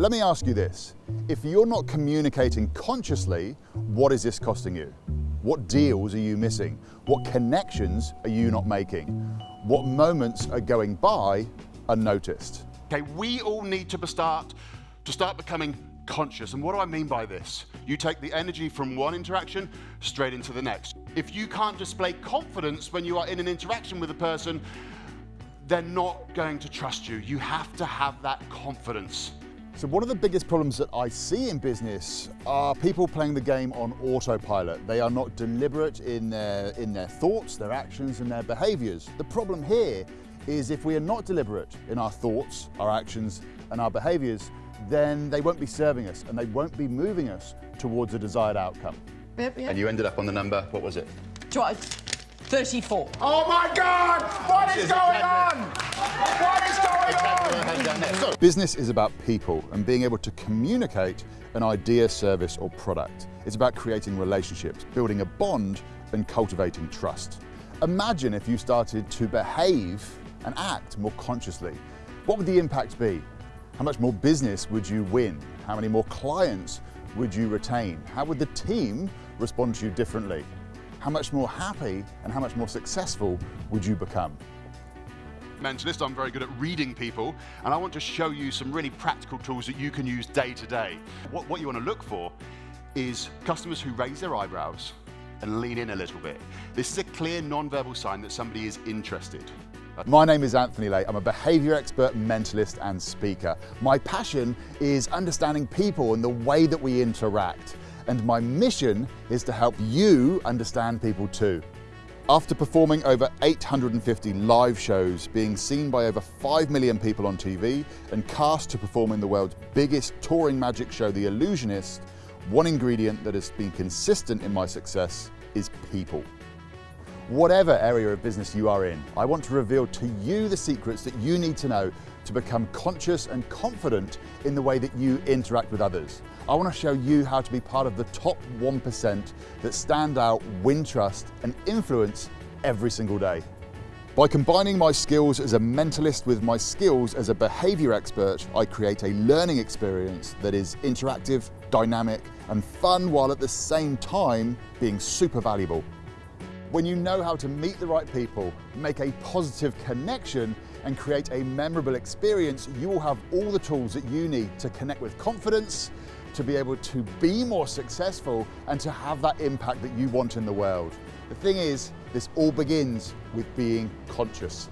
Let me ask you this. If you're not communicating consciously, what is this costing you? What deals are you missing? What connections are you not making? What moments are going by unnoticed? Okay, we all need to start to start becoming conscious. And what do I mean by this? You take the energy from one interaction straight into the next. If you can't display confidence when you are in an interaction with a person, they're not going to trust you. You have to have that confidence. So one of the biggest problems that I see in business are people playing the game on autopilot. They are not deliberate in their, in their thoughts, their actions and their behaviours. The problem here is if we are not deliberate in our thoughts, our actions and our behaviours, then they won't be serving us and they won't be moving us towards a desired outcome. Yep, yep. And you ended up on the number, what was it? Do 34. Oh my God! What is going on? Business is about people and being able to communicate an idea, service or product. It's about creating relationships, building a bond and cultivating trust. Imagine if you started to behave and act more consciously. What would the impact be? How much more business would you win? How many more clients would you retain? How would the team respond to you differently? How much more happy and how much more successful would you become? Mentalist, I'm very good at reading people, and I want to show you some really practical tools that you can use day to day. What, what you want to look for is customers who raise their eyebrows and lean in a little bit. This is a clear non-verbal sign that somebody is interested. My name is Anthony Laye. I'm a behavior expert, mentalist and speaker. My passion is understanding people and the way that we interact. And my mission is to help you understand people too. After performing over 850 live shows, being seen by over 5 million people on TV, and cast to perform in the world's biggest touring magic show, The Illusionist, one ingredient that has been consistent in my success is people. Whatever area of business you are in, I want to reveal to you the secrets that you need to know to become conscious and confident in the way that you interact with others. I want to show you how to be part of the top 1% that stand out, win trust and influence every single day. By combining my skills as a mentalist with my skills as a behavior expert, I create a learning experience that is interactive, dynamic and fun while at the same time being super valuable. When you know how to meet the right people, make a positive connection and create a memorable experience, you will have all the tools that you need to connect with confidence, to be able to be more successful and to have that impact that you want in the world. The thing is, this all begins with being conscious.